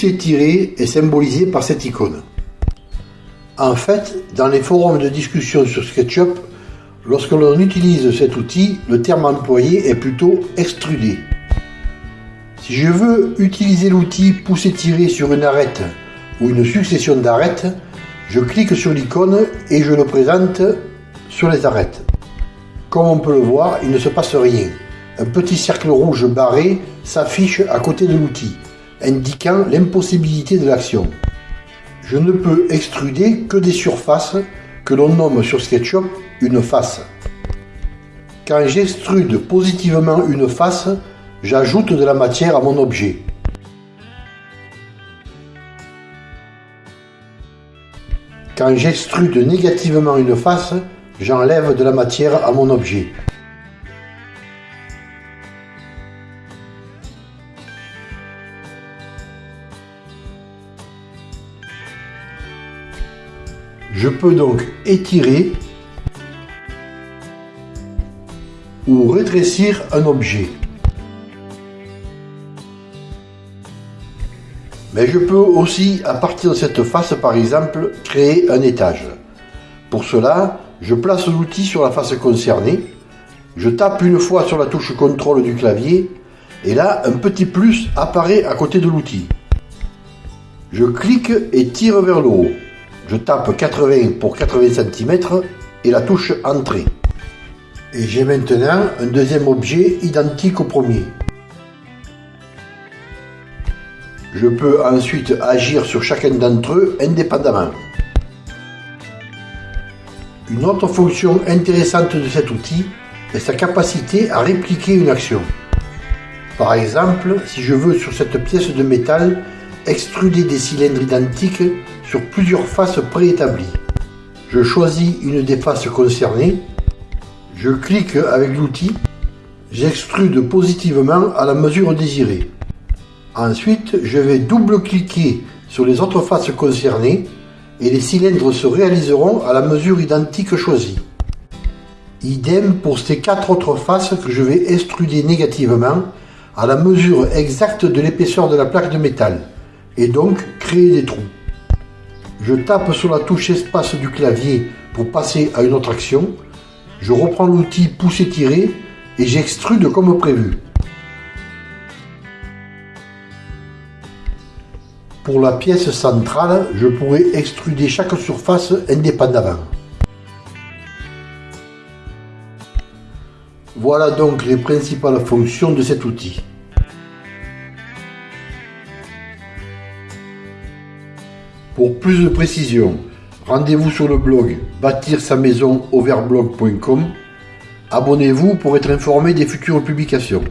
poussé tiré est symbolisé par cette icône. En fait, dans les forums de discussion sur SketchUp, lorsque l'on utilise cet outil, le terme employé est plutôt extrudé. Si je veux utiliser l'outil pousser tiré sur une arête ou une succession d'arêtes, je clique sur l'icône et je le présente sur les arêtes. Comme on peut le voir, il ne se passe rien. Un petit cercle rouge barré s'affiche à côté de l'outil, indiquant l'impossibilité de l'action je ne peux extruder que des surfaces que l'on nomme sur SketchUp une face. Quand j'extrude positivement une face, j'ajoute de la matière à mon objet. Quand j'extrude négativement une face, j'enlève de la matière à mon objet. Je peux donc étirer ou rétrécir un objet. Mais je peux aussi, à partir de cette face par exemple, créer un étage. Pour cela, je place l'outil sur la face concernée, je tape une fois sur la touche contrôle du clavier, et là, un petit plus apparaît à côté de l'outil. Je clique et tire vers le haut. Je tape 80 pour 80 cm et la touche Entrée. Et j'ai maintenant un deuxième objet identique au premier. Je peux ensuite agir sur chacun d'entre eux indépendamment. Une autre fonction intéressante de cet outil est sa capacité à répliquer une action. Par exemple, si je veux sur cette pièce de métal extruder des cylindres identiques sur plusieurs faces préétablies. Je choisis une des faces concernées, je clique avec l'outil, j'extrude positivement à la mesure désirée. Ensuite, je vais double-cliquer sur les autres faces concernées et les cylindres se réaliseront à la mesure identique choisie. Idem pour ces quatre autres faces que je vais extruder négativement à la mesure exacte de l'épaisseur de la plaque de métal et donc créer des trous. Je tape sur la touche espace du clavier pour passer à une autre action. Je reprends l'outil pousser-tirer et j'extrude comme prévu. Pour la pièce centrale, je pourrais extruder chaque surface indépendamment. Voilà donc les principales fonctions de cet outil. Pour plus de précisions, rendez-vous sur le blog bâtir sa maison overblog.com. Abonnez-vous pour être informé des futures publications.